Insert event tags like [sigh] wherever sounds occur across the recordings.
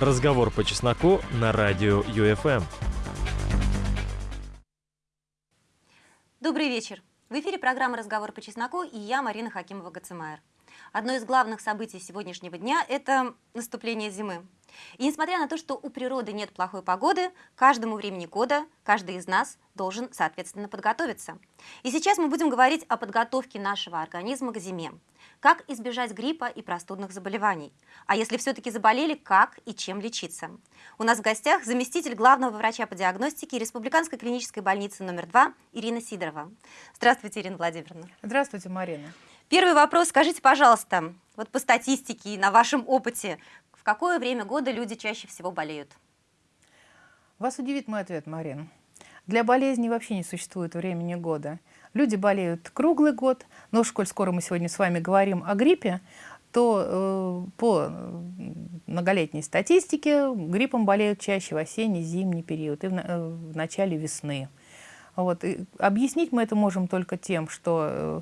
Разговор по чесноку на радио ЮФМ. Добрый вечер. В эфире программа «Разговор по чесноку» и я, Марина Хакимова-Гацимайер. Одно из главных событий сегодняшнего дня – это наступление зимы. И несмотря на то, что у природы нет плохой погоды, каждому времени года каждый из нас должен, соответственно, подготовиться. И сейчас мы будем говорить о подготовке нашего организма к зиме. Как избежать гриппа и простудных заболеваний? А если все-таки заболели, как и чем лечиться? У нас в гостях заместитель главного врача по диагностике Республиканской клинической больницы номер 2 Ирина Сидорова. Здравствуйте, Ирина Владимировна. Здравствуйте, Марина. Первый вопрос. Скажите, пожалуйста, вот по статистике и на вашем опыте, в какое время года люди чаще всего болеют? Вас удивит мой ответ, Марин. Для болезни вообще не существует времени года. Люди болеют круглый год, но коль скоро мы сегодня с вами говорим о гриппе, то э, по многолетней статистике гриппом болеют чаще в осенний, зимний период и в, э, в начале весны. Вот. И объяснить мы это можем только тем, что э,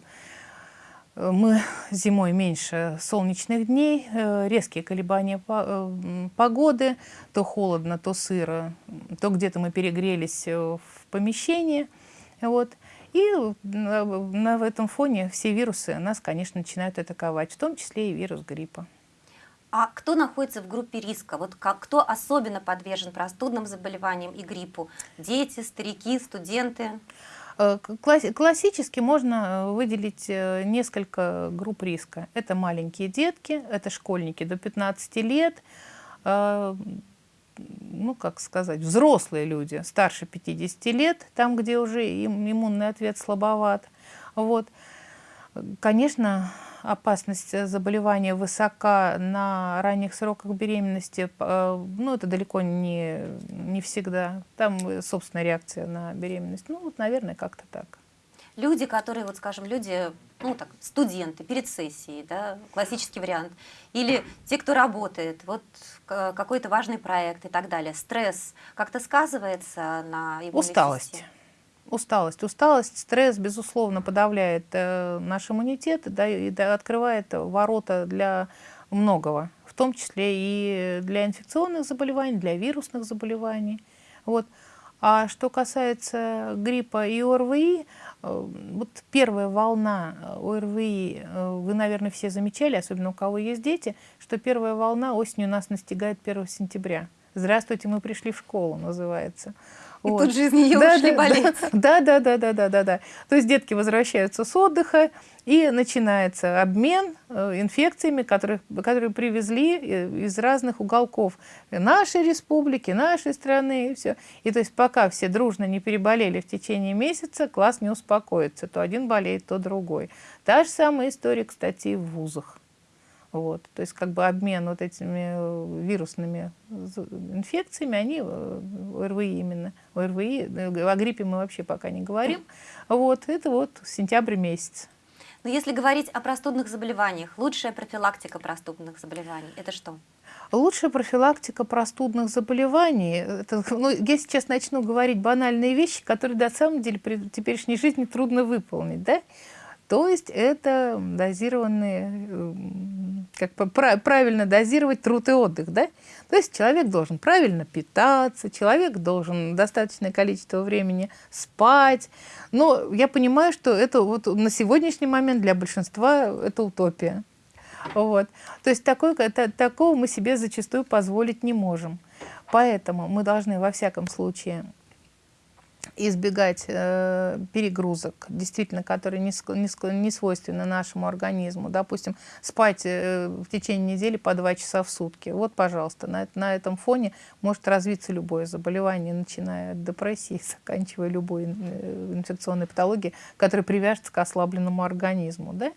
мы зимой меньше солнечных дней, э, резкие колебания э, погоды, то холодно, то сыро, то где-то мы перегрелись э, в помещении. Вот. И на, на этом фоне все вирусы нас, конечно, начинают атаковать, в том числе и вирус гриппа. А кто находится в группе риска? Вот как, кто особенно подвержен простудным заболеваниям и гриппу? Дети, старики, студенты? Э, классически можно э, выделить э, несколько групп риска. Это маленькие детки, это школьники до 15 лет, ну, как сказать, взрослые люди старше 50 лет, там, где уже им иммунный ответ слабоват. Вот. Конечно, опасность заболевания высока на ранних сроках беременности, э, ну, это далеко не, не всегда. Там собственная реакция на беременность. Ну, вот, наверное, как-то так. Люди, которые, вот скажем, люди, ну, так, студенты перед сессией, да, классический вариант, или те, кто работает, вот какой-то важный проект и так далее, стресс как-то сказывается на его Усталость. Системе? Усталость. Усталость, стресс, безусловно, подавляет э, наш иммунитет да, и да, открывает ворота для многого, в том числе и для инфекционных заболеваний, для вирусных заболеваний. Вот. А что касается гриппа и ОРВИ, э, вот первая волна ОРВИ, э, вы, наверное, все замечали, особенно у кого есть дети, что первая волна осенью нас настигает 1 сентября. «Здравствуйте, мы пришли в школу» называется. И вот. тут же из нее да, ушли да, болеть. [laughs] Да, да, да, да, да, да, да. То есть детки возвращаются с отдыха, и начинается обмен э, инфекциями, которые, которые привезли э, из разных уголков нашей республики, нашей страны, и все. И то есть пока все дружно не переболели в течение месяца, класс не успокоится. То один болеет, то другой. Та же самая история, кстати, и в вузах. Вот. То есть как бы обмен вот этими э, вирусными инфекциями, они, э, ОРВИ именно, ОРВИ, э, о гриппе мы вообще пока не говорим, вот, это вот сентябрь месяц. Но если говорить о простудных заболеваниях, лучшая профилактика простудных заболеваний – это что? Лучшая профилактика простудных заболеваний, это, ну, я сейчас начну говорить банальные вещи, которые на самом деле при теперешней жизни трудно выполнить, да? То есть это дозированные, как правильно дозировать труд и отдых, да? То есть человек должен правильно питаться, человек должен достаточное количество времени спать. Но я понимаю, что это вот на сегодняшний момент для большинства это утопия. Вот. То есть такой, это, такого мы себе зачастую позволить не можем. Поэтому мы должны во всяком случае избегать э, перегрузок, действительно, которые не, не, не свойственны нашему организму. Допустим, спать э, в течение недели по два часа в сутки. Вот, пожалуйста, на, на этом фоне может развиться любое заболевание, начиная от депрессии, [laughs] заканчивая любой э, инфекционной патологией, которая привяжется к ослабленному организму. Да?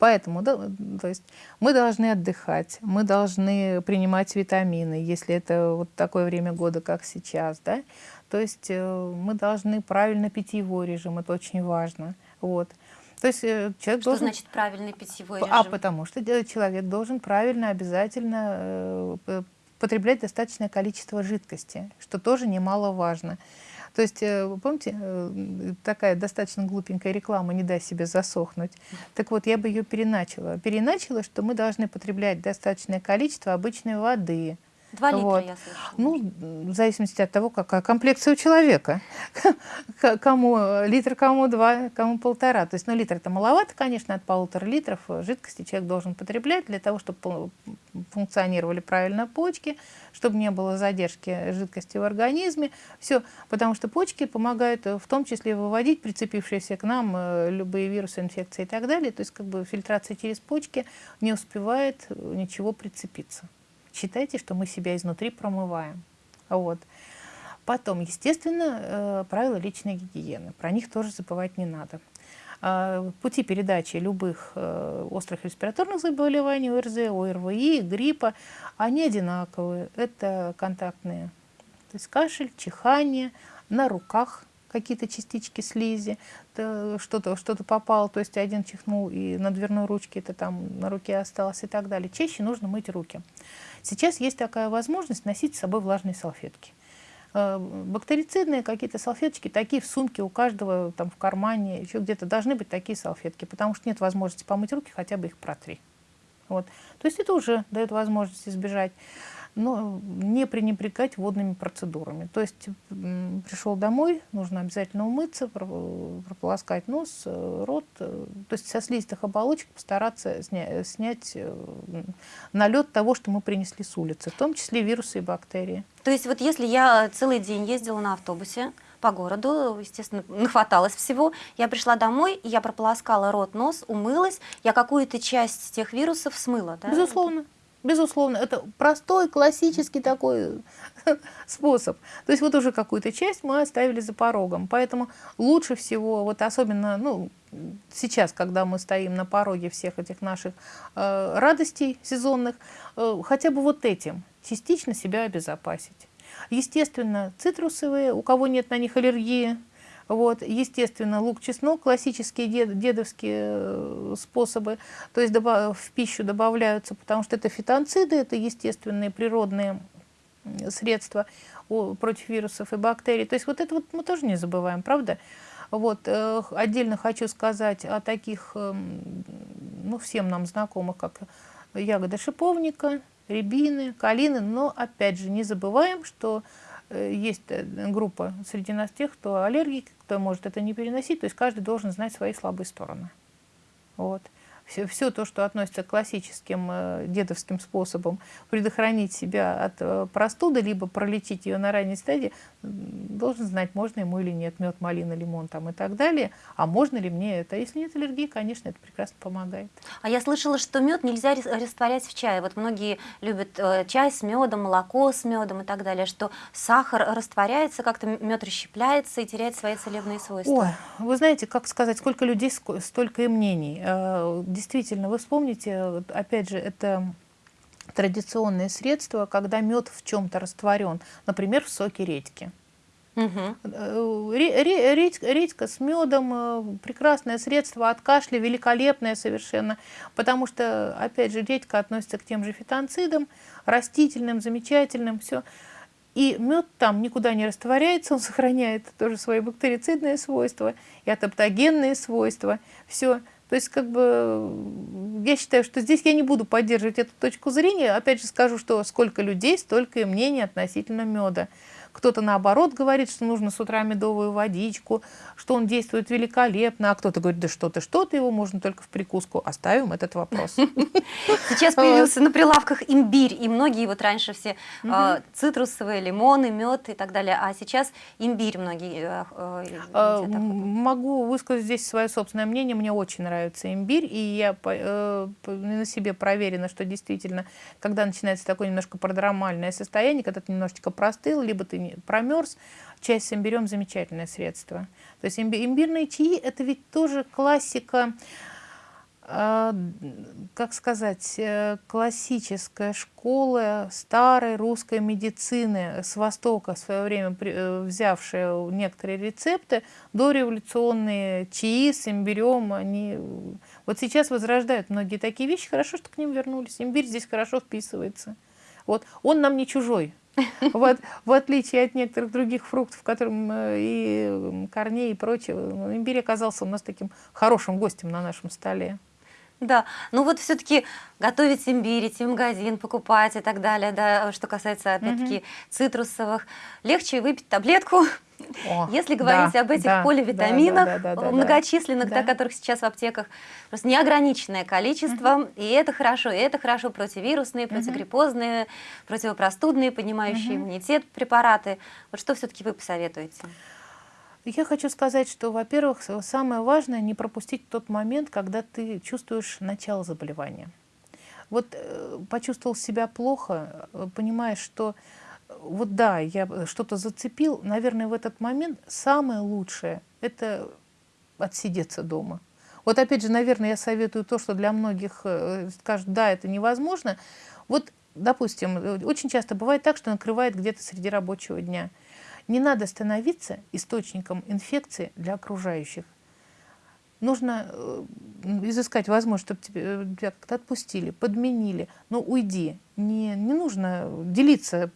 Поэтому да, то есть мы должны отдыхать, мы должны принимать витамины, если это вот такое время года, как сейчас. Да? То есть э, мы должны правильно питьевой режим, это очень важно. Вот. То есть э, человек что должен... значит правильный питьевой а режим? А потому что человек должен правильно, обязательно э, потреблять достаточное количество жидкости, что тоже немаловажно. То есть, помните, такая достаточно глупенькая реклама «не дай себе засохнуть». Так вот, я бы ее переначала. Переначала, что мы должны потреблять достаточное количество обычной воды, Два литра, Вот. я слышала. Ну, в зависимости от того, какая комплекция у человека. Кому литр, кому два, кому полтора. То есть, ну, литр это маловато, конечно, от полутора литров жидкости человек должен потреблять для того, чтобы функционировали правильно почки, чтобы не было задержки жидкости в организме. Все, потому что почки помогают э, в том числе выводить прицепившиеся к нам э, любые вирусы, инфекции и так далее. То есть, как бы фильтрация через почки не успевает э, ничего прицепиться. Считайте, что мы себя изнутри промываем. Вот. Потом, естественно, э, правила личной гигиены. Про них тоже забывать не надо. А, Пути передачи любых э, острых респираторных заболеваний, ОРЗ, ОРВИ, гриппа, они одинаковые. Это контактные. То есть кашель, чихание, на руках какие-то частички слизи, то что-то что попало, то есть один чихнул и на дверной ручке это там на руке осталось и так далее. Чаще нужно мыть руки. Сейчас есть такая возможность носить с собой влажные салфетки. Э, Бактерицидные какие-то салфеточки, такие в сумке у каждого, там в кармане, еще где-то должны быть такие салфетки, потому что нет возможности помыть руки, хотя бы их протри. Вот. То есть это уже дает возможность избежать но не пренебрегать водными процедурами. То есть пришел домой, нужно обязательно умыться, про- прополоскать нос, э, рот, э, то есть со слизистых оболочек постараться сня- снять э, налет того, что мы принесли с улицы, в том числе вирусы и бактерии. То есть вот если я целый день ездила на автобусе по городу, естественно, нахваталось всего, я пришла домой, я прополоскала рот, нос, умылась, я какую-то часть тех вирусов смыла, да? Безусловно. Безусловно, это простой, классический такой [laughs] способ. То есть вот уже какую-то часть мы оставили за порогом. Поэтому лучше всего, вот особенно ну, сейчас, когда мы стоим на пороге всех этих наших э, радостей сезонных, э, хотя бы вот этим частично себя обезопасить. Естественно, цитрусовые, у кого нет на них аллергии, вот, естественно, лук, чеснок, классические дед, дедовские э, способы, то есть в пищу добавляются, потому что это фитонциды, это естественные природные средства против вирусов и бактерий. То есть вот это вот мы тоже не забываем, правда? Вот, э, отдельно хочу сказать о таких, эм, ну, всем нам знакомых, как ягода шиповника, рябины, калины, но опять же не забываем, что есть э, группа среди нас тех, кто аллергик, кто может это не переносить, то есть каждый должен знать свои слабые стороны. Вот. Все, все то, что относится к классическим э, дедовским способам предохранить себя от э, простуды, либо пролечить ее на ранней стадии, должен знать, можно ему или нет, мед, малина, лимон там и так далее. А можно ли мне это? Если нет аллергии, конечно, это прекрасно помогает. А я слышала, что мед нельзя рас- растворять в чае. Вот многие любят э, чай с медом, молоко с медом и так далее, что сахар растворяется, как-то мед расщепляется и теряет свои целебные свойства. Ой, вы знаете, как сказать, сколько людей, столько и мнений. Действительно, вы вспомните, опять же, это традиционные средства, когда мед в чем-то растворен, например, в соке редьки. Мгм. Э, ре- ре- Редька, с медом э, прекрасное средство от кашля, великолепное совершенно, потому что, опять же, редька относится к тем же фитонцидам, растительным, замечательным, все. И мед там никуда не растворяется, он сохраняет тоже свои бактерицидные свойства и атоптогенные свойства, все. То есть, как бы, я считаю, что здесь я не буду поддерживать эту точку зрения. Опять же скажу, что сколько людей, столько и мнений относительно меда. Кто-то наоборот говорит, что нужно с утра медовую водичку, что он действует великолепно, а кто-то говорит, да что-то, что-то, его можно только в прикуску. Оставим этот вопрос. [laughs] Сейчас появился на прилавках имбирь, и многие вот раньше все э, цитрусовые, лимоны, мед и так далее, а сейчас имбирь многие э, э, Э. Могу высказать здесь свое собственное мнение. Мне очень нравится имбирь, и я на себе проверена, что действительно, когда начинается такое немножко продромальное состояние, когда ты немножечко простыл, либо ты промерз, чай с имбирем замечательное средство. То есть имби- имбирные чаи это ведь тоже классика а, как сказать, э, классическая школа старой русской медицины с Востока в свое время при- э, взявшая некоторые рецепты, дореволюционные чаи с имбирем, они э, вот сейчас возрождают многие такие вещи. Хорошо, что к ним вернулись. Имбирь здесь хорошо вписывается. Вот. Он нам не чужой. [laughs] Вот, в отличие от некоторых других фруктов, которым э, и корней и прочего, имбирь оказался у нас таким хорошим гостем на нашем столе. Да, ну вот все-таки готовить имбирь, идти в магазин, покупать и так далее, да, что касается, опять-таки, угу. цитрусовых, легче выпить таблетку, [laughs] о, Если говорить да, об этих да, поливитаминах, да, да, да, да, многочисленных, да. Да, которых сейчас в аптеках просто неограниченное количество, угу. и это хорошо, и это хорошо, противирусные, противогриппозные, угу. противопростудные, поднимающие угу. иммунитет препараты. Вот что все-таки вы посоветуете? Я хочу сказать, что, во-первых, самое важное не пропустить тот момент, когда ты чувствуешь начало заболевания. Вот э, почувствовал себя плохо, э, понимаешь, что вот да, я что-то зацепил, наверное, в этот момент самое лучшее – это отсидеться дома. Вот опять же, наверное, я советую то, что для многих скажут, да, это невозможно. Вот, допустим, очень часто бывает так, что накрывает где-то среди рабочего дня – не надо становиться источником инфекции для окружающих. Нужно э, изыскать возможность, чтобы тебя, э, тебя как-то отпустили, подменили. Но уйди. Не, не нужно делиться,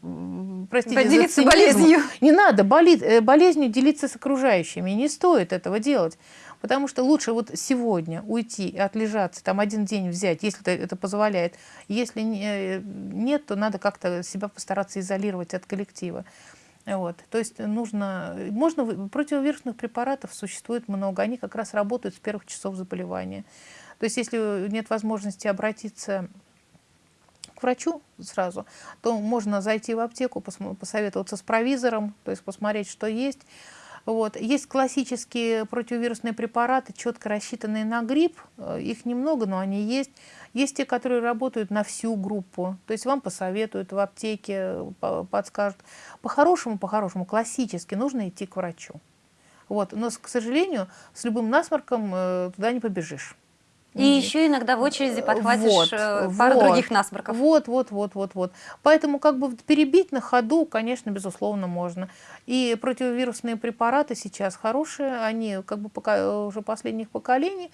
простите, Поделиться за болезнью. Не надо болит, э, болезнью делиться с окружающими. Не стоит этого делать. Потому что лучше вот сегодня уйти и отлежаться, там один день взять, если это позволяет. Если нет, то надо как-то себя постараться изолировать от коллектива. Вот. То есть нужно, можно, противовирусных препаратов существует много, они как раз работают с первых часов заболевания. То есть если нет возможности обратиться к врачу сразу, то можно зайти в аптеку, посоветоваться с провизором, то есть посмотреть, что есть. Вот. Есть классические противовирусные препараты, четко рассчитанные на грипп, э, их немного, но они есть. Есть те, которые работают на всю группу, то есть вам посоветуют в аптеке, подскажут. По-хорошему, по-хорошему, классически нужно идти к врачу. Вот. Но, к сожалению, с любым насморком э, туда не побежишь. И еще иногда в очереди подхватишь вот, э, пару вот, других насморков. Вот, вот, вот, вот, вот. Поэтому как бы перебить на ходу, конечно, безусловно, можно. И противовирусные препараты сейчас хорошие, они как бы пока, уже последних поколений,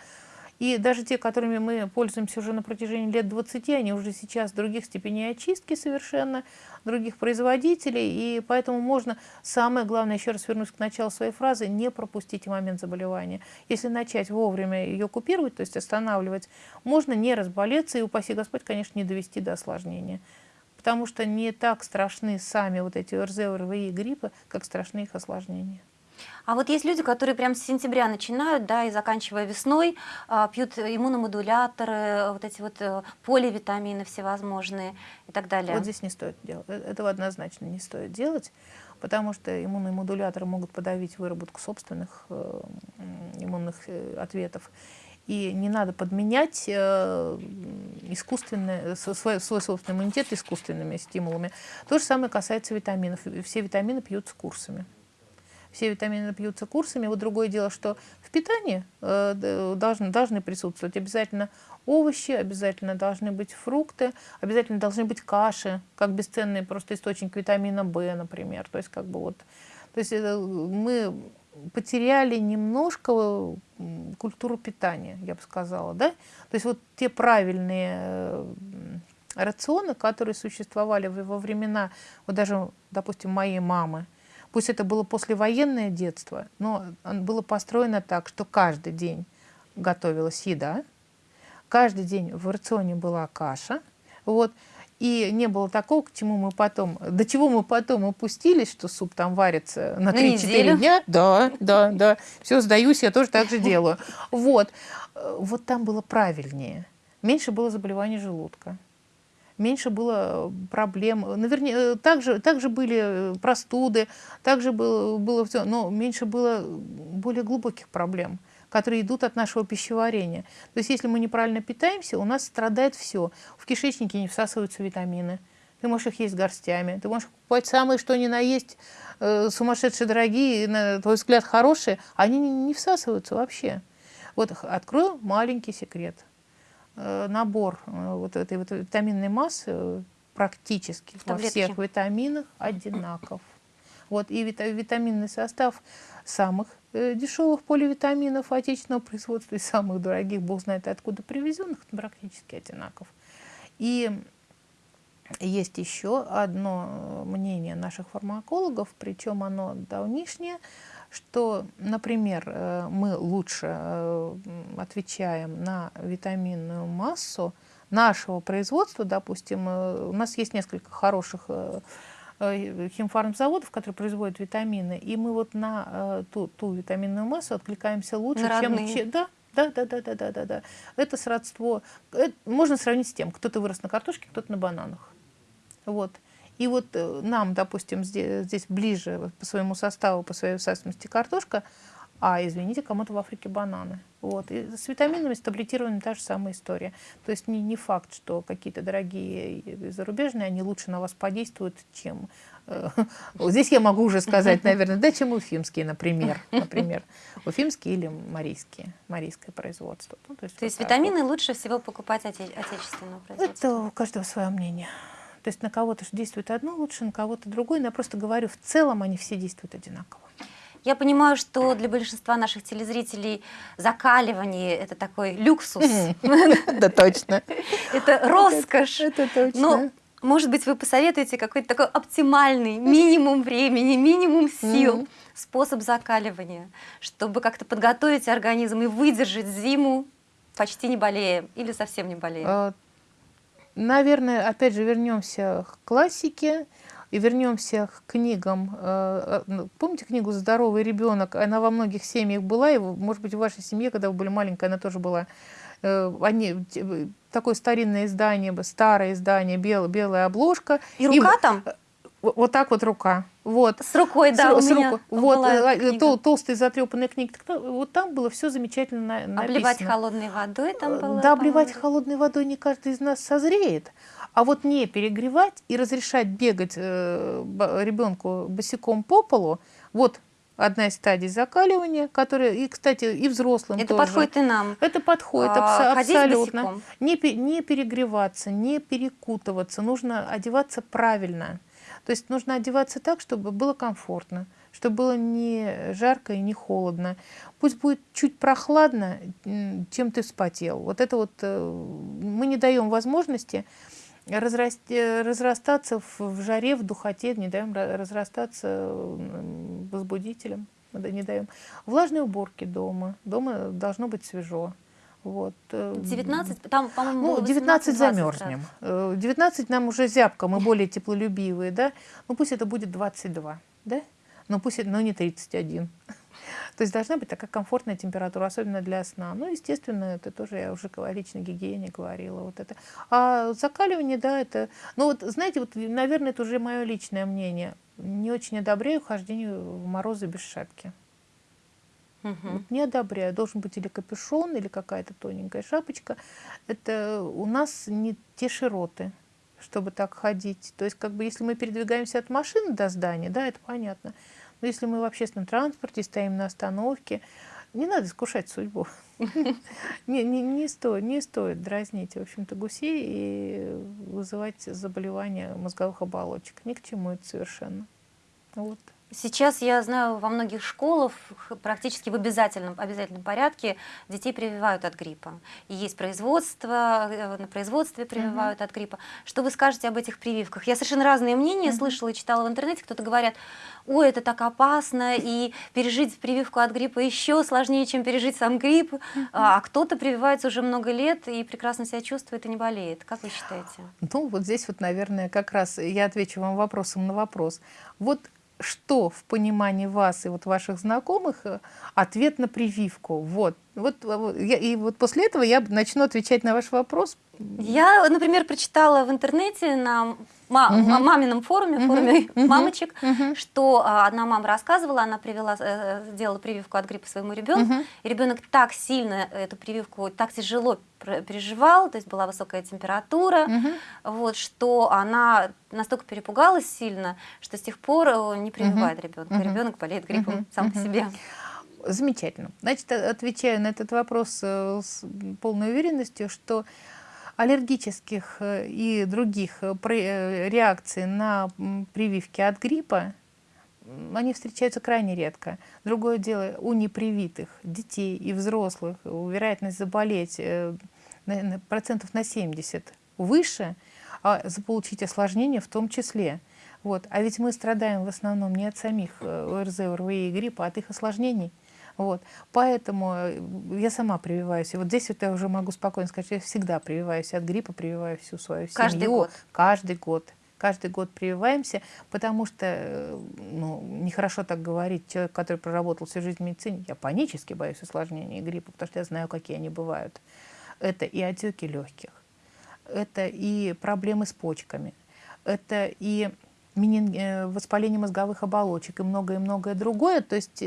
и даже те, которыми мы пользуемся уже на протяжении лет 20, они уже сейчас других степеней очистки совершенно, других производителей. И поэтому можно, самое главное, еще раз вернусь к началу своей фразы, не пропустить момент заболевания. Если начать вовремя ее купировать, то есть останавливать, можно не разболеться и, упаси Господь, конечно, не довести до осложнения. Потому что не так страшны сами вот эти ОРЗ, ОРВИ и гриппы, как страшны их осложнения. А вот есть люди, которые прям с сентября начинают, да, и заканчивая весной, а, пьют иммуномодуляторы, вот эти вот э, поливитамины всевозможные и так далее. Вот здесь не стоит делать. Э, этого однозначно не стоит делать, потому что иммуномодуляторы могут подавить выработку собственных э, иммунных ответов. И не надо подменять искусственный, свой, свой собственный иммунитет искусственными стимулами. То же самое касается витаминов. Все витамины пьются курсами все витамины пьются курсами. Вот другое дело, что в питании э, должны, должны присутствовать обязательно овощи, обязательно должны быть фрукты, обязательно должны быть каши, как бесценный просто источник витамина В, например. То есть как бы вот, то есть это, мы потеряли немножко культуру питания, я бы сказала, да? То есть вот те правильные э, рационы, которые существовали во времена, вот даже, допустим, моей мамы, Пусть это было послевоенное детство, но было построено так, что каждый день готовилась еда, каждый день в рационе была каша, вот, и не было такого, к чему мы потом, до чего мы потом упустились, что суп там варится на 3-4 дня. Да, да, да. Все, сдаюсь, я тоже так же делаю. Вот. Вот там было правильнее. Меньше было заболеваний желудка меньше было э, проблем. Наверняка, э, также, также были э, простуды, также было, было все, но меньше было более глубоких проблем, которые идут от нашего пищеварения. То есть если мы неправильно питаемся, у нас страдает все. В кишечнике не всасываются витамины. Ты можешь их есть горстями, ты можешь покупать самые, что ни на есть, э, сумасшедшие дорогие, на твой взгляд хорошие, они не, не всасываются вообще. Вот открою маленький секрет – набор э, вот этой вот витаминной массы практически во всех витаминах одинаков. Вот, и витаминный состав самых э, дешевых поливитаминов отечественного производства и самых дорогих, бог знает откуда привезенных, практически одинаков. И есть еще одно мнение наших фармакологов, причем оно давнишнее, что, например, э, мы лучше э, отвечаем на витаминную массу нашего производства, допустим, э, у нас есть несколько хороших химфармзаводов, которые производят витамины, и мы вот на ту, ту витаминную массу откликаемся лучше, чем, чем... Да, да, да, да, да, да, да, да. Это сродство. Это можно сравнить с тем, кто-то вырос на картошке, кто-то на бананах. Вот. И вот э, нам, допустим, здесь, здесь ближе по своему составу, по своей высасываемости картошка, а, извините, кому-то в Африке бананы. Вот. И с витаминами, с таблетированием та же самая история. То есть не, не факт, что какие-то дорогие зарубежные, они лучше на вас подействуют, чем... Э, [laughs] здесь я могу уже сказать, наверное, да, чем уфимские, например. [laughs] например. Уфимские или марийские, марийское производство. Ну, то есть, то вот есть витамины вот. лучше всего покупать оте отечественного производства? Это у каждого свое мнение. То есть на кого-то действует одно лучше, на кого-то другое. Но я просто говорю, в целом они все действуют одинаково. Я понимаю, что для большинства наших телезрителей закаливание – это такой люксус. [laughs] Да, точно. [laughs] Это роскошь. Это точно. Но, может быть, вы посоветуете какой-то такой оптимальный минимум времени, минимум сил, способ закаливания, чтобы как-то подготовить организм и выдержать зиму, почти не болея или совсем не болея? Наверное, опять же, вернемся к классике и вернемся к книгам. Э, э, ну, помните книгу «Здоровый ребенок»? Она во многих семьях была, и, может быть, в вашей семье, когда вы были маленькая, она тоже была. Э, они, такое старинное издание, старое издание, белая, белая обложка. И рука и, там? Вот так вот рука. Вот. С рукой, да, с, у с меня Вот, э, тол, толстая затрепанная книга. Вот там было все замечательно написано. Обливать холодной водой там э, было? Да, обливать холодной водой не каждый из нас созреет. А вот не перегревать и разрешать бегать э, ребенку босиком по полу, вот одна из стадий закаливания, которая, и, кстати, и взрослым Это тоже. подходит и нам. Это подходит а, абсолютно. Не, не перегреваться, не перекутываться, нужно одеваться правильно. То есть нужно одеваться так, чтобы было комфортно, чтобы было не жарко и не холодно. Пусть будет чуть прохладно, чем ты вспотел. Вот это вот э, мы не даем возможности разрасти, разрастаться в, в жаре, в духоте, не даем разрастаться возбудителем, не даем. Влажные уборки дома. Дома должно быть свежо. Вот. 19, э, там, по-моему, ну, 19 замерзнем. 19 нам уже зябко, мы более теплолюбивые, да? Ну пусть это будет 22, да? Но пусть это, но не 31. [laughs] То есть должна быть такая комфортная температура, особенно для сна. Ну, естественно, это тоже я уже о личной гигиене говорила. Вот это. А закаливание, да, это... Ну вот, знаете, вот, наверное, это уже мое личное мнение. Не очень одобряю хождение в морозы без шапки. Угу. Не одобряю. Должен быть или капюшон, или какая-то тоненькая шапочка. Это у нас не те широты, чтобы так ходить. То есть, как бы, если мы передвигаемся от машины до здания, да, это понятно. Но если мы в общественном транспорте стоим на остановке, не надо искушать судьбу. [laughs] Не, не, не, стоит, не стоит дразнить, в общем-то, гусей и вызывать заболевания мозговых оболочек. Ни к чему это совершенно. Вот. Сейчас я знаю, во многих школах практически в обязательном, обязательном порядке детей прививают от гриппа. И есть производство, э, на производстве прививают uh -huh. от гриппа. Что вы скажете об этих прививках? Я совершенно разные мнения uh -huh. слышала и читала в интернете. Кто-то говорят, ой, это так опасно, и пережить прививку от гриппа еще сложнее, чем пережить сам грипп. Uh -huh. А кто-то прививается уже много лет и прекрасно себя чувствует и не болеет. Как вы считаете? Ну, вот здесь вот, наверное, как раз я отвечу вам вопросом на вопрос. Вот что в понимании вас и вот ваших знакомых э, ответ на прививку. Вот. Вот, я, и вот после этого я начну отвечать на ваш вопрос. Я, например, прочитала в интернете на ма угу. мамином форуме, угу. форуме угу. мамочек, угу. что а, одна мама рассказывала, она привела, э, сделала прививку от гриппа своему ребенку, угу. и ребенок так сильно эту прививку, так тяжело переживал, то есть была высокая температура, угу. вот, что она настолько перепугалась сильно, что с тех пор э, не прививает угу. ребенка. Угу. Ребенок болеет гриппом угу. сам угу. по себе. Замечательно. Значит, отвечаю на этот вопрос э, с полной уверенностью, что аллергических э, и других э, реакций на прививки от гриппа они встречаются крайне редко. Другое дело, у непривитых детей и взрослых вероятность заболеть процентов на 70 выше, а заполучить осложнения в том числе. Вот. А ведь мы страдаем в основном не от самих э, ОРЗ, ОРВИ и гриппа, а от их осложнений. Вот. Поэтому э, я сама прививаюсь. И вот здесь вот я уже могу спокойно сказать, что я всегда прививаюсь от гриппа, прививаю всю свою семью. Каждый год? Каждый год. Каждый год прививаемся, потому что, э, ну, нехорошо так говорить, человек, который проработал всю жизнь в медицине, я панически боюсь осложнений гриппа, потому что я знаю, какие они бывают. Это и отеки легких, это и проблемы с почками, это и э, воспаление мозговых оболочек и многое-многое другое. То есть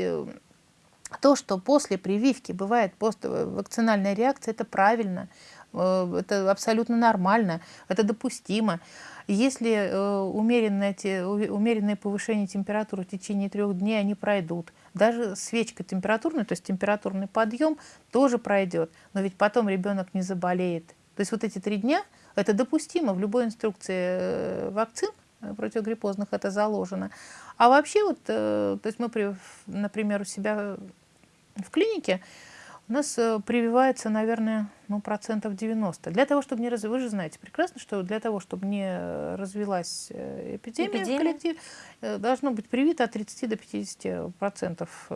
то, что после прививки бывает поствакцинальная реакция, это правильно, э, это абсолютно нормально, это допустимо. Если умеренное, умеренное повышение температуры в течение трех дней, они пройдут. Даже свечка температурная, то есть температурный подъем, тоже пройдет. Но ведь потом ребенок не заболеет. То есть вот эти три дня – это допустимо в любой инструкции э, вакцин э, противогриппозных это заложено. А вообще вот, э, то есть мы, например, у себя в клинике у нас прививается, наверное, ну, процентов 90. Для того, чтобы не развилась, вы же знаете прекрасно, что для того, чтобы не развилась эпидемия, эпидемия. в коллективе, должно быть привито от 30 до 50 процентов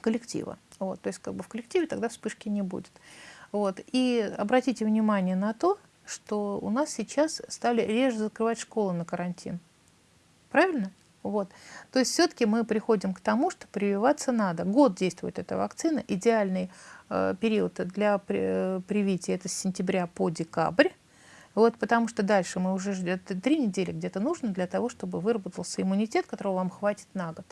коллектива. Вот, то есть как бы в коллективе тогда вспышки не будет. Вот. И обратите внимание на то, что у нас сейчас стали реже закрывать школы на карантин. Правильно? Вот. То есть все-таки мы приходим к тому, что прививаться надо. Год действует эта вакцина. Идеальный э, период для при, э, привития это с сентября по декабрь. Вот, потому что дальше мы уже ждем три недели где-то нужно для того, чтобы выработался иммунитет, которого вам хватит на год.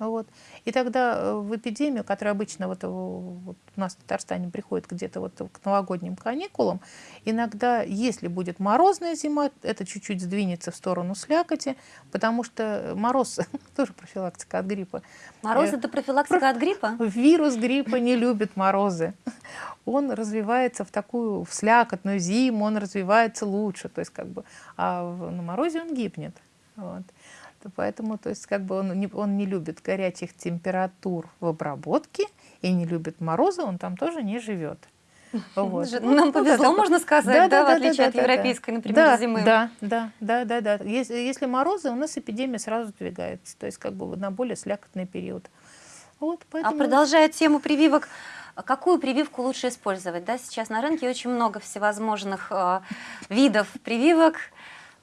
Вот. И тогда э, в эпидемию, которая обычно вот, э, вот у нас в Татарстане приходит где-то вот к новогодним каникулам, иногда, если будет морозная зима, это чуть-чуть сдвинется в сторону слякоти, потому что мороз [laughs] тоже профилактика от гриппа. Мороз э, – это профилактика от гриппа? Вирус гриппа не любит морозы. [laughs] Он развивается в такую в слякотную зиму, он развивается лучше, то есть как бы, а на морозе он гибнет. Вот. Поэтому то есть, как бы он, не, он не любит горячих температур в обработке и не любит мороза, он там тоже не живет. [laughs] Вот. Ну, нам повезло, можно сказать, да, да, да, в отличие да, от европейской, например, да, зимы. Да, да, да, да, да. Если, если морозы, у нас эпидемия сразу двигается, то есть как бы на более слякотный период. Вот, а поэтому... А продолжая тему прививок, какую прививку лучше использовать? Да? Сейчас на рынке очень много всевозможных э, видов прививок.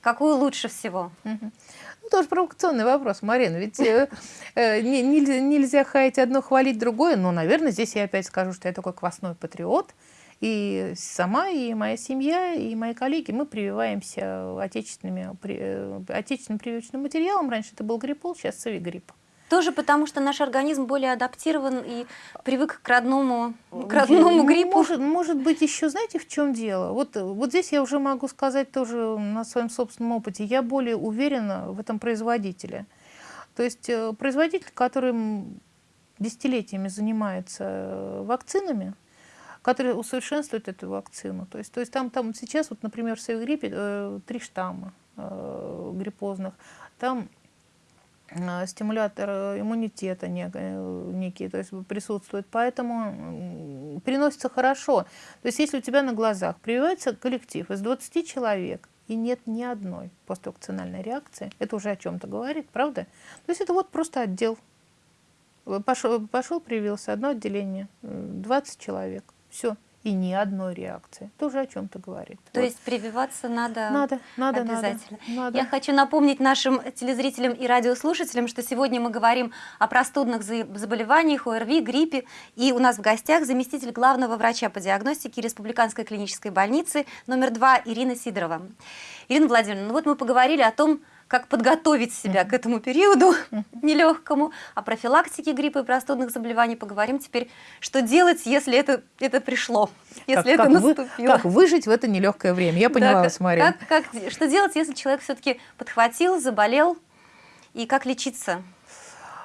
Какую лучше всего? Угу. Ну, тоже провокационный вопрос, Марина. Ведь э, э, не, нельзя, нельзя хаять одно, хвалить другое. Но, наверное, здесь я опять скажу, что я такой квасной патриот. И сама, и моя семья, и мои коллеги, мы прививаемся отечественными, при, э, отечественным прививочным материалом. Раньше это был гриппол, сейчас цивигрипп. Тоже потому, что наш организм более адаптирован и привык к родному, к родному гриппу? Может, может быть, еще знаете, в чем дело? Вот, вот здесь я уже могу сказать тоже на своем собственном опыте. Я более уверена в этом производителе. То есть э, производитель, который десятилетиями занимается э, вакцинами, который усовершенствует эту вакцину. То есть, то есть там, там сейчас, вот, например, в Севигриппе э, три штамма э, гриппозных. Там Э, стимулятор э, иммунитета э, некий, то есть присутствует, поэтому переносится хорошо. То есть если у тебя на глазах прививается коллектив из 20 человек, и нет ни одной поствакцинальной реакции, это уже о чем-то говорит, правда? То есть это вот просто отдел. Пошел, пошел привился, одно отделение, 20 человек, все и ни одной реакции. Тоже о чем-то говорит. То вот. есть прививаться надо, надо, надо обязательно. Надо, надо. Я хочу напомнить нашим телезрителям и радиослушателям, что сегодня мы говорим о простудных заболеваниях, ОРВИ, гриппе. И у нас в гостях заместитель главного врача по диагностике Республиканской клинической больницы номер 2 Ирина Сидорова. Ирина Владимировна, ну вот мы поговорили о том, как подготовить себя к этому периоду [laughs] нелегкому. О профилактике гриппа и простудных заболеваний поговорим теперь. Что делать, если это, это пришло, если как, это как наступило? Вы, как выжить в это нелегкое время? Я поняла да, вас, Мария. Как, как, что делать, если человек все-таки подхватил, заболел? И как лечиться?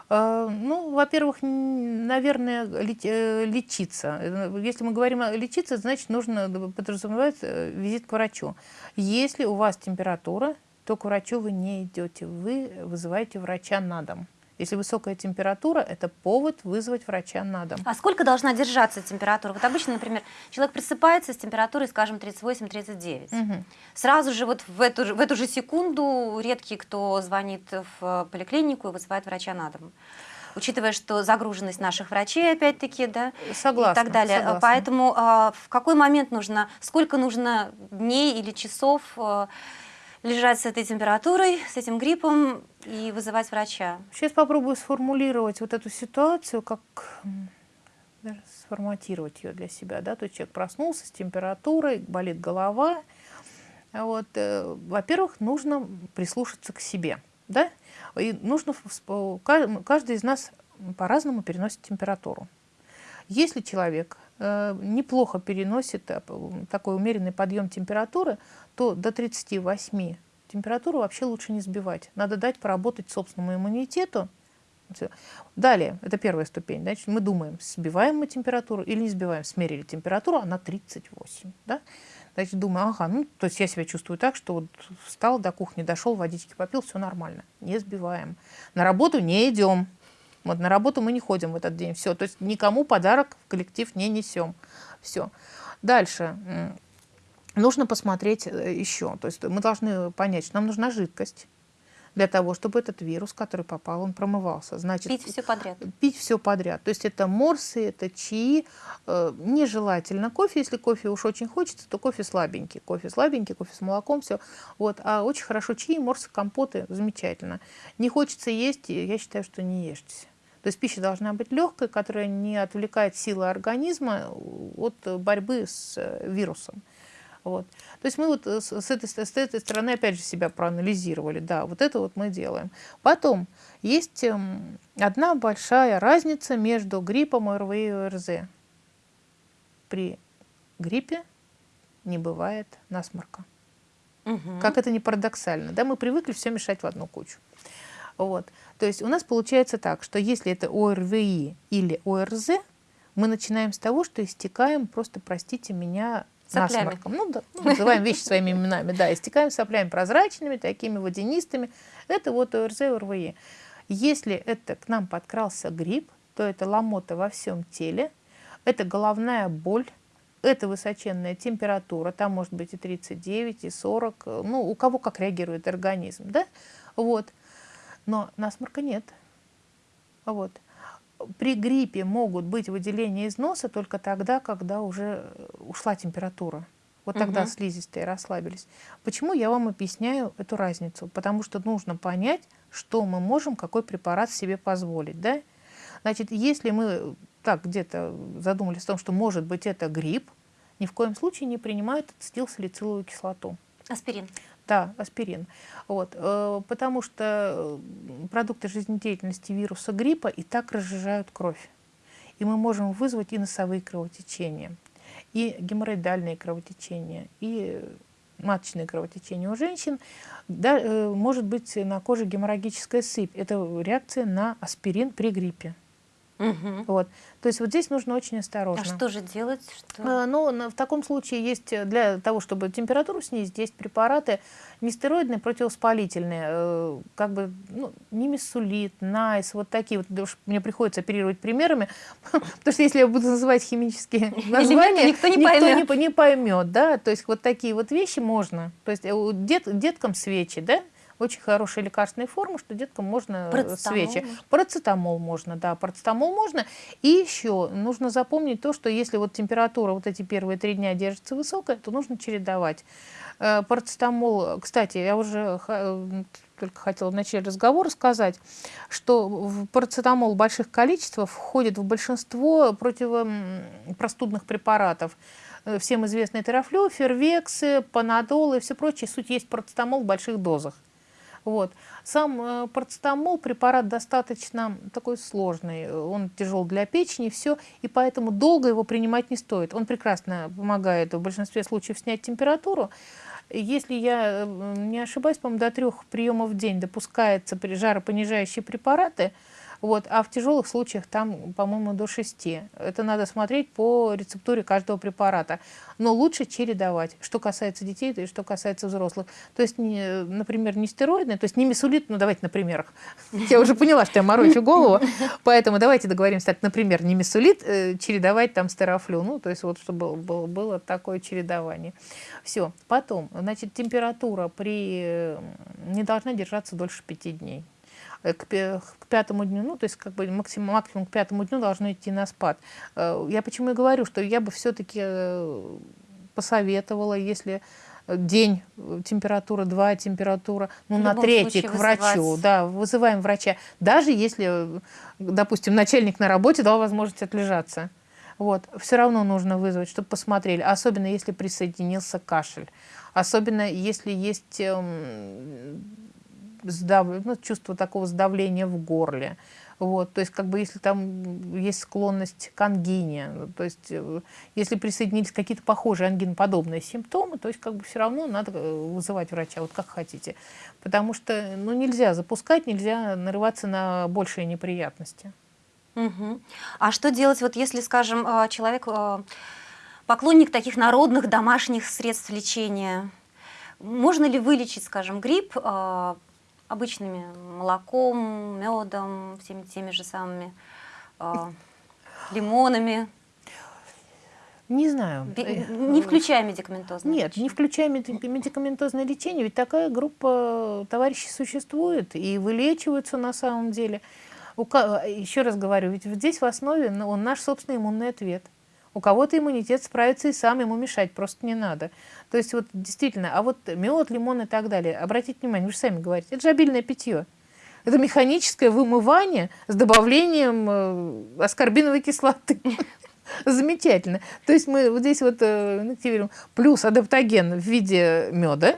А, ну, во-первых, наверное, э, лечиться. Если мы говорим о лечиться, значит, нужно подразумевать э, визит к врачу. Если у вас температура, то к врачу вы не идете, вы вызываете врача на дом. Если высокая температура, это повод вызвать врача на дом. А сколько должна держаться температура? Вот обычно, например, человек просыпается с температурой, скажем, 38-39. Мгм. Сразу же вот в эту, в эту же секунду редкий, кто звонит в поликлинику и вызывает врача на дом. Учитывая, что загруженность наших врачей, опять-таки, да, Согласна. и так далее. согласна. Поэтому а, в какой момент нужно, сколько нужно дней или часов а, лежать с этой температурой, с этим гриппом и вызывать врача? Сейчас попробую сформулировать вот эту ситуацию, как даже сформатировать ее для себя. Да? То есть человек проснулся с температурой, болит голова. Вот, э, во-первых, нужно прислушаться к себе. Да? И нужно, каждый из нас по-разному переносит температуру. Если человек э, неплохо переносит э, такой умеренный подъем температуры, то до 38 температуру вообще лучше не сбивать. Надо дать поработать собственному иммунитету. Далее, это первая ступень. Значит, мы думаем, сбиваем мы температуру или не сбиваем. Смерили температуру, она 38. Да? Значит, думаю, ага, ну, то есть я себя чувствую так, что вот встал до кухни, дошел, водички попил, все нормально. Не сбиваем. На работу не идем. Вот на работу мы не ходим в этот день. Все. То есть никому подарок в коллектив не несем. Все. Дальше. Нужно посмотреть э, еще. То есть мы должны понять, что нам нужна жидкость для того, чтобы этот вирус, который попал, он промывался. Значит, Пить все подряд. пить все подряд. То есть это морсы, это чаи. Э, Нежелательно кофе. Если кофе уж очень хочется, то кофе слабенький. Кофе слабенький, кофе с молоком, все. Вот. А очень хорошо чаи, морсы, компоты. Замечательно. Не хочется есть, я считаю, что не ешьте. То есть пища должна быть легкой, которая не отвлекает силы организма от борьбы с э, вирусом. Вот. То есть мы вот э, с, этой, с этой стороны опять же себя проанализировали. Да, вот это вот мы делаем. Потом есть эм, одна большая разница между гриппом, ОРВИ и ОРЗ. При гриппе не бывает насморка. Мгм. Как это не парадоксально, да, мы привыкли все мешать в одну кучу. Вот. То есть у нас получается так, что если это ОРВИ или ОРЗ, мы начинаем с того, что истекаем, просто простите меня, Соплями. насморком. Ну, да, ну, называем вещи своими именами, да, истекаем соплями прозрачными, такими водянистыми. Это вот ОРЗ, ОРВИ. Если это к нам подкрался грипп, то это ломота во всем теле, это головная боль, это высоченная температура, там может быть и 39, и 40, э, ну, у кого как реагирует организм, да, вот. Но насморка нет. Вот. При гриппе могут быть выделения из носа только тогда, когда уже э, ушла температура. Вот тогда Мгм. слизистые расслабились. Почему я вам объясняю эту разницу? Потому что нужно понять, что мы можем, какой препарат себе позволить. Да? Значит, если мы так где-то задумались о том, что может быть это грипп, ни в коем случае не принимают ацетилсалициловую кислоту. Аспирин. Да, аспирин. Вот, э, потому что э, продукты жизнедеятельности вируса гриппа и так разжижают кровь. И мы можем вызвать и носовые кровотечения, и геморроидальные кровотечения, и маточные кровотечения у женщин. Да, э, может быть на коже геморрагическая сыпь. Это реакция на аспирин при гриппе. Мгм. Вот. То есть вот здесь нужно очень А осторожно. что же делать? Что... Э, Ну, в таком случае есть э, для того, чтобы температуру снизить, есть препараты нестероидные, противовоспалительные, э, как бы ну, немесулит, найс, вот такие вот. Мне приходится оперировать примерами, [laughs] потому что если я буду называть химические названия, никто не поймет. по- не поймет, да. То есть вот такие вот вещи можно. То есть э, дет- деткам свечи, да, очень хорошая лекарственная форма, что деткам можно э, Парацетамол свечи. можно? Парацетамол можно, да, парацетамол можно. И еще нужно запомнить то, что если вот температура вот эти первые три дня держится высокая, то нужно чередовать. Э, Парацетамол, кстати, я уже э, только хотела в начале разговора сказать, что парацетамол в больших количествах входит в большинство противопростудных препаратов. Всем известные терафлю, фервексы, панадол и все прочее. Суть есть парацетамол в больших дозах. Вот. Сам э, парацетамол препарат достаточно такой сложный, он тяжел для печени, все, и поэтому долго его принимать не стоит. Он прекрасно помогает в большинстве случаев снять температуру. Если я э, не ошибаюсь, по-моему, до трех приемов в день допускается при жаропонижающие препараты. Вот. А в тяжелых случаях там, по-моему, до 6. Это надо смотреть по рецептуре каждого препарата. Но лучше чередовать, что касается детей и что касается взрослых. То есть, не, например, не стероидные, то есть не мисулит, ну давайте на примерах. [laughs] Я уже поняла, что я морочу голову, поэтому давайте договоримся так, например, не мисулит, э, чередовать там стерофлю. Ну, то есть вот чтобы было, было такое чередование. Все. Потом, значит, температура при не должна держаться дольше пяти дней. Э, к, к пятому дню, ну, то есть как бы максимум, максимум к пятому дню должно идти на спад. Э, я почему и говорю, что я бы все-таки э, посоветовала, если день температура, два температура, ну на третий к врачу, вызывать. да, вызываем врача, даже если, допустим, начальник на работе дал возможность отлежаться. Вот, все равно нужно вызвать, чтобы посмотрели, особенно если присоединился кашель, особенно если есть эм, сдав... ну, чувство такого сдавления в горле. Вот, то есть, как бы, если там есть склонность к ангине, то есть, э, если присоединились какие-то похожие ангиноподобные симптомы, то есть, как бы, все равно надо э, вызывать врача, вот как хотите. Потому что, ну, нельзя запускать, нельзя нарываться на большие неприятности. Угу. А что делать, вот если, скажем, э, человек поклонник таких народных домашних средств лечения, можно ли вылечить, скажем, грипп обычными молоком, медом, всеми теми же самыми э, лимонами. Не знаю. Не включая медикаментозное Нет, лечение. не включая медикаментозное лечение, ведь такая группа товарищей существует и вылечиваются на самом деле. Еще раз говорю, ведь здесь в основе ну, он наш собственный иммунный ответ. У кого-то иммунитет справится и сам, ему мешать просто не надо. То есть вот действительно, а вот мед, лимон и так далее, обратите внимание, вы же сами говорите, это же обильное питье. Это механическое вымывание с добавлением э, аскорбиновой кислоты. [laughs] Замечательно. То есть мы вот здесь вот э, активируем плюс адаптоген в виде меда,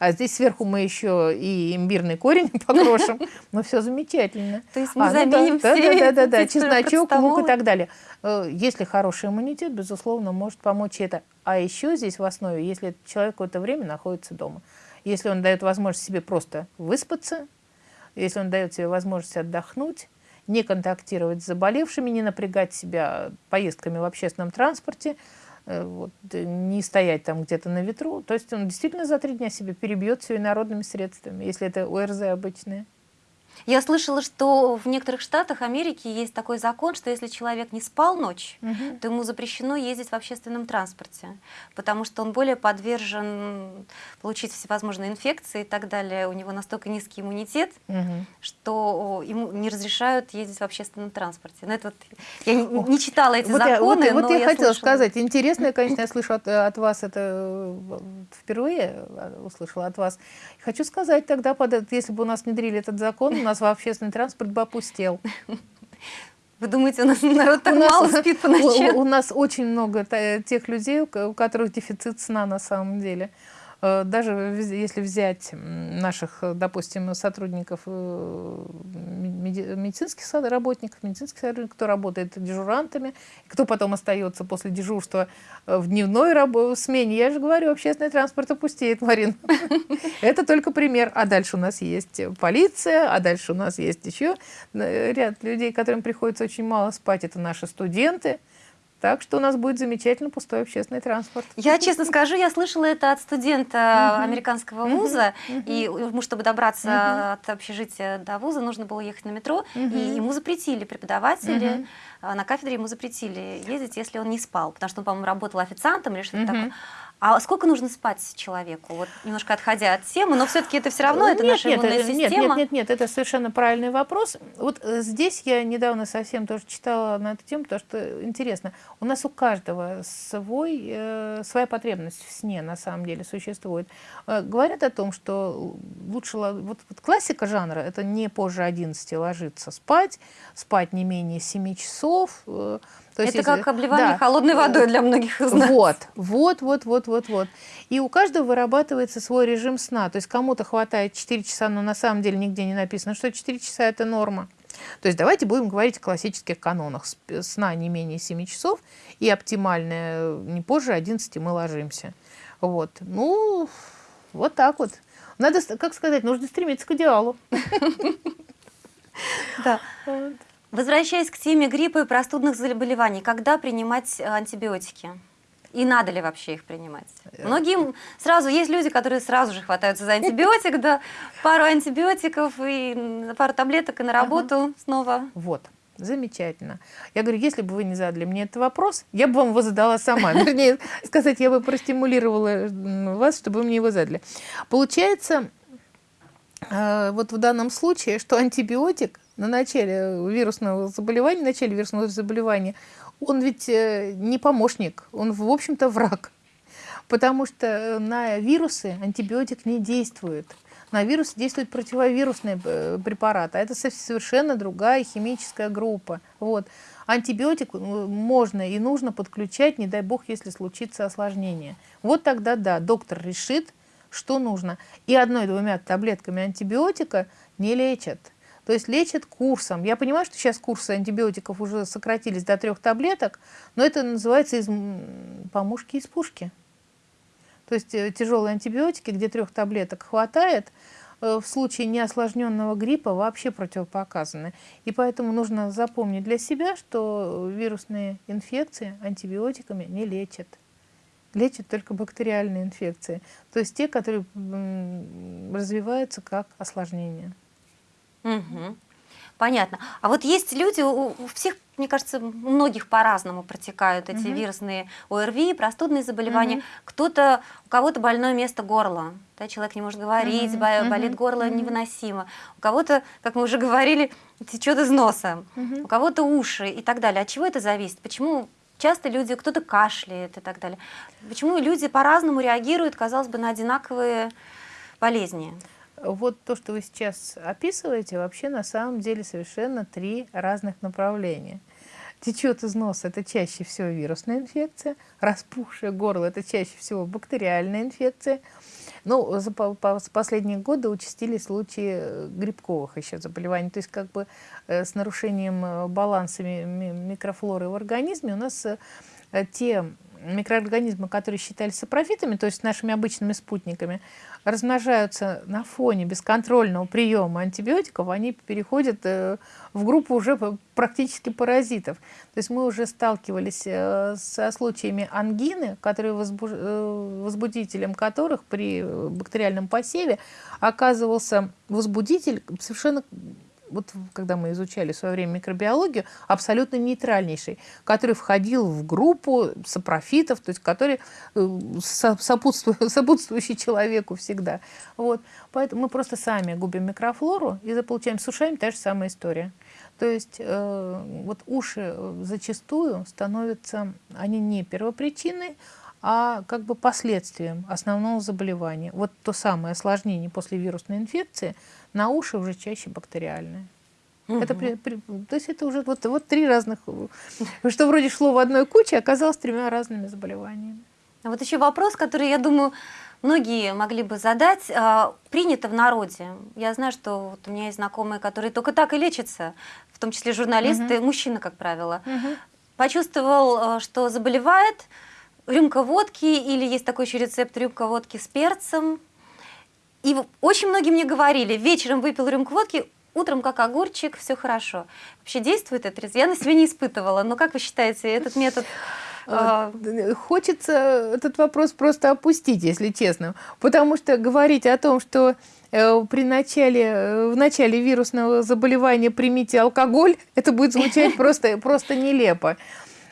а здесь сверху мы еще и имбирный корень [laughs] покрошим. [laughs] Ну, все замечательно. То есть мы а, заменим ну, да, все да, да, да, да, чесночок, лук и так далее. Э, если хороший иммунитет, безусловно, может помочь это. А еще здесь в основе, если человек какое-то время находится дома. Если он дает возможность себе просто выспаться, если он дает себе возможность отдохнуть, не контактировать с заболевшими, не напрягать себя поездками в общественном транспорте, вот, не стоять там где-то на ветру. То есть он действительно за три дня себе перебьет все инородными средствами, если это ОРЗ обычные. Я слышала, что в некоторых штатах Америки есть такой закон, что если человек не спал ночь, угу. то ему запрещено ездить в общественном транспорте, потому что он более подвержен получить всевозможные инфекции и так далее. У него настолько низкий иммунитет, угу. что ему не разрешают ездить в общественном транспорте. Но это вот, я не, не читала эти вот законы, я, вот, вот я, я хотела слышала. сказать, интересно, конечно, я слышу от, от вас это э, впервые, э, услышала от вас. Хочу сказать тогда, под, если бы у нас внедрили этот закон, у нас общественный транспорт бы опустел. Вы думаете, у нас народ так у мало нас, спит по ночам? У, у нас очень много тех людей, у которых дефицит сна на самом деле. Э, даже если взять наших, допустим, сотрудников, э, медицинских работников, медицинских сотрудников, кто работает дежурантами, кто потом остается после дежурства э, в дневной смене, я же говорю, общественный транспорт опустеет, Марин. [laughs] Это только пример. А дальше у нас есть полиция, а дальше у нас есть еще ряд людей, которым приходится очень мало спать. Это наши студенты, так что у нас будет замечательно пустой общественный транспорт. Я честно скажу, я слышала это от студента американского вуза, и ему, чтобы добраться от общежития до вуза, нужно было ехать на метро, и ему запретили преподаватели, на кафедре ему запретили ездить, если он не спал, потому что он, по-моему, работал официантом или что-то такое. А сколько нужно спать человеку? Вот немножко отходя от темы, но все-таки это все равно, это нет, наша нет, иммунная это, система. Нет, нет, нет, нет, это совершенно правильный вопрос. Вот э, здесь я недавно совсем тоже читала на эту тему, потому что интересно. У нас у каждого свой, э, своя потребность в сне на самом деле существует. Э, говорят о том, что лучше... Вот, вот классика жанра – это не позже 11 ложиться спать, спать не менее 7 часов, э, то есть, это как обливание да. холодной водой для многих из нас. Вот, вот, вот, вот, вот, вот. И у каждого вырабатывается свой режим сна. То есть кому-то хватает 4 часа, но на самом деле нигде не написано, что 4 часа – это норма. То есть давайте будем говорить о классических канонах. Сна не менее 7 часов и оптимальное не позже 11 мы ложимся. Вот. Ну, вот так вот. Надо, как сказать, нужно стремиться к идеалу. Да. Возвращаясь к теме гриппа и простудных заболеваний, когда принимать антибиотики? И надо ли вообще их принимать? Э, Многим сразу, есть люди, которые сразу же хватаются за антибиотик, да, пару антибиотиков и пару таблеток и на работу снова. Вот. Замечательно. Я говорю, если бы вы не задали мне этот вопрос, я бы вам его задала сама. [laughs] Вернее, сказать, я бы простимулировала вас, чтобы вы мне его задали. Получается, э, вот в данном случае, что антибиотик на начале вирусного заболевания, в начале вирусного заболевания, он ведь э, не помощник, он, в общем-то, враг. Потому что на вирусы антибиотик не действует на вирус действует противовирусный э, препарат, а это совершенно другая химическая группа. Вот. Антибиотик можно и нужно подключать, не дай бог, если случится осложнение. Вот тогда да, доктор решит, что нужно. И одной-двумя таблетками антибиотика не лечат. То есть лечат курсом. Я понимаю, что сейчас курсы антибиотиков уже сократились до трех таблеток, но это называется из помушки из пушки. То есть э, тяжелые антибиотики, где трех таблеток хватает, э, в случае неосложненного гриппа вообще противопоказаны. И поэтому нужно запомнить для себя, что вирусные инфекции антибиотиками не лечат. Лечат только бактериальные инфекции, то есть те, которые развиваются как осложнение. Угу. Понятно. А вот есть люди, у, всех, мне кажется, у многих по-разному протекают эти угу. вирусные ОРВИ, простудные заболевания. Угу. Кто-то, у кого-то больное место горла, да, человек не может говорить, угу. болит горло угу. невыносимо. У кого-то, как мы уже говорили, течет из носа, угу. у кого-то уши и так далее. От чего это зависит? Почему часто люди, кто-то кашляет и так далее? Почему люди по-разному реагируют, казалось бы, на одинаковые болезни? Вот то, что вы сейчас описываете, вообще на самом деле совершенно три разных направления. Течет из носа – это чаще всего вирусная инфекция, распухшее горло – это чаще всего бактериальная инфекция. Ну, за последние годы участились случаи э, грибковых еще заболеваний. То есть как бы э, с нарушением э, баланса микрофлоры в организме у нас те микроорганизмы, которые считались сапрофитами, то есть нашими обычными спутниками, размножаются на фоне бесконтрольного приема антибиотиков, они переходят э, в группу уже практически паразитов. То есть мы уже сталкивались э, со случаями ангины, которые возбуж... Э, возбудителем которых при бактериальном посеве оказывался возбудитель совершенно вот когда мы изучали в свое время микробиологию, абсолютно нейтральнейший, который входил в группу сапрофитов, то есть который э, [laughs] сопутствующий, человеку всегда. Вот. Поэтому мы просто сами губим микрофлору и получаем с ушами та же самая история. То есть э, вот уши зачастую становятся, они не первопричиной, а как бы последствием основного заболевания. Вот то самое осложнение после вирусной инфекции на уши уже чаще бактериальное. Угу. Это при, при, то есть это уже вот, вот три разных, что вроде шло в одной куче, оказалось тремя разными заболеваниями. А вот еще вопрос, который, я думаю, многие могли бы задать. А, принято в народе. Я знаю, что вот у меня есть знакомые, которые только так и лечатся, в том числе журналисты, угу. мужчины, как правило. Угу. Почувствовал, а, что заболевает, рюмка водки, или есть такой еще рецепт рюмка водки с перцем. И очень многие мне говорили, вечером выпил рюмку водки, утром как огурчик, все хорошо. Вообще действует этот рецепт? Я на себе не испытывала, но как вы считаете, этот метод... А, хочется этот вопрос просто опустить, если честно. Потому что говорить о том, что э, при начале, э, в начале вирусного заболевания примите алкоголь, [laughs] это будет звучать просто, просто нелепо.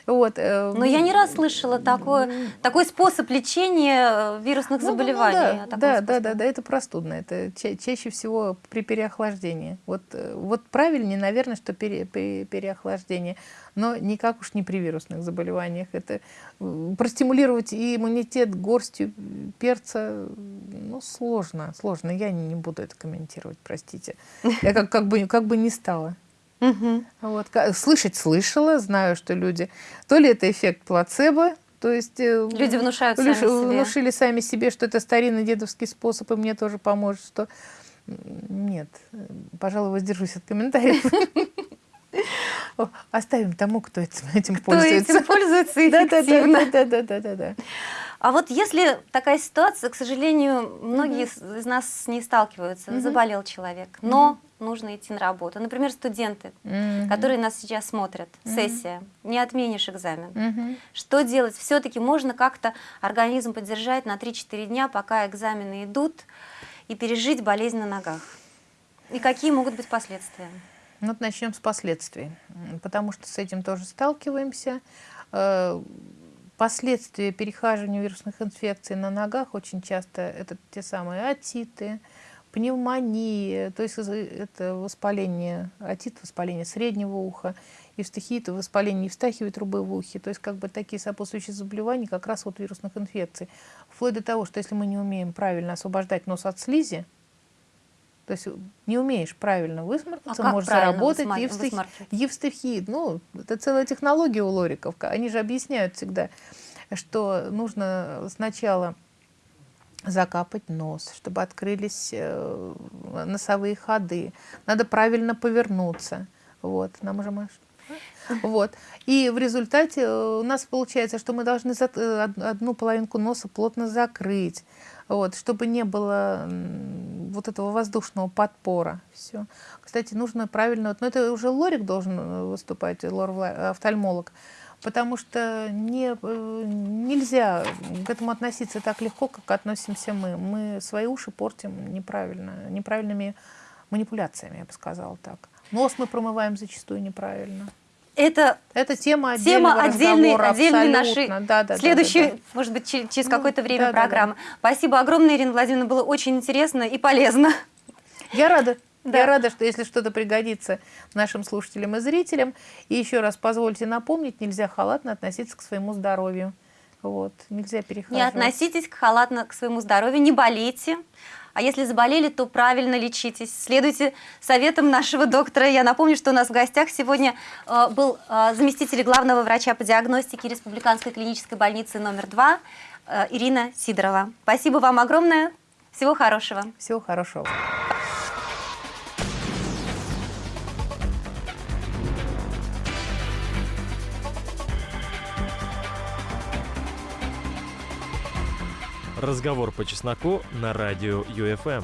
Вот. Э, Но я не раз слышала такой, такой способ лечения э, вирусных ну, заболеваний. Ну, да, да, да, да, да, это простудно. Это ча чаще всего при переохлаждении. Вот, э, вот правильнее, наверное, что пере, при переохлаждении. Но никак уж не при вирусных заболеваниях. Это простимулировать иммунитет горстью перца ну, сложно. Сложно. Я не, не буду это комментировать, простите. Я как, как, бы, как бы не стала. Угу. Вот. Слышать слышала, знаю, что люди... То ли это эффект плацебо, то есть э, люди внушают сами себе. внушили сами себе, что это старинный дедовский способ, и мне тоже поможет, что нет, пожалуй, воздержусь от комментариев. Оставим тому, кто этим, пользуется. Кто этим пользуется эффективно. Да, да, да, да, да. А вот если такая ситуация, к сожалению, многие из нас с ней сталкиваются, заболел человек, но нужно идти на работу. Например, студенты, Мгм. которые нас сейчас смотрят, Мгм. сессия, не отменишь экзамен. Мгм. Что делать? Все-таки можно как-то организм поддержать на 3-4 дня, пока экзамены идут, и пережить болезнь на ногах. И какие могут быть последствия? Ну, вот начнем с последствий, потому что с этим тоже сталкиваемся. Э, Последствия перехаживания вирусных инфекций на ногах очень часто это те самые отиты, пневмонии, то есть это воспаление, отит, воспаление среднего уха, евстахиит, воспаление евстахиевой трубы в ухе, то есть как бы такие сопутствующие заболевания как раз от вирусных инфекций. Вплоть до того, что если мы не умеем правильно освобождать нос от слизи, то есть не умеешь правильно высморкаться, А можешь правильно заработать высма- евстахи- высмаркивать? евстахиит. Ну, это целая технология у лориков. Они же объясняют всегда, что нужно сначала закапать нос, чтобы открылись э, носовые ходы. Надо правильно повернуться. Вот, нам уже Маш. Вот. И в результате э, у нас получается, что мы должны э, од- одну половинку носа плотно закрыть, вот, чтобы не было вот этого воздушного подпора. Все. Кстати, нужно правильно... вот, Но это уже лорик должен выступать, лор-офтальмолог, потому что не, э, нельзя к этому относиться так легко, как относимся мы. Мы свои уши портим неправильно, неправильными манипуляциями, я бы сказала так. Нос мы промываем зачастую неправильно. Это Это тема отдельного тема отдельной, отдельной нашей. Да, да, да, следующей, да, да. может быть, че- через Ну, какое-то время да, да, да. программы. Спасибо огромное, Ирина Владимировна, было очень интересно и полезно. Я рада. Да. Я рада, что если что-то пригодится нашим слушателям и зрителям. И еще раз позвольте напомнить, нельзя халатно относиться к своему здоровью. Вот, нельзя Не перехаживать. относитесь к халатно к своему здоровью, не болейте. А если заболели, то правильно лечитесь. Следуйте советам нашего доктора. Я напомню, что у нас в гостях сегодня э, был э, заместитель главного врача по диагностике Республиканской клинической больницы номер 2 э, Ирина Сидорова. Спасибо вам огромное. Всего хорошего. Всего хорошего. Разговор по чесноку на радио ЮФМ.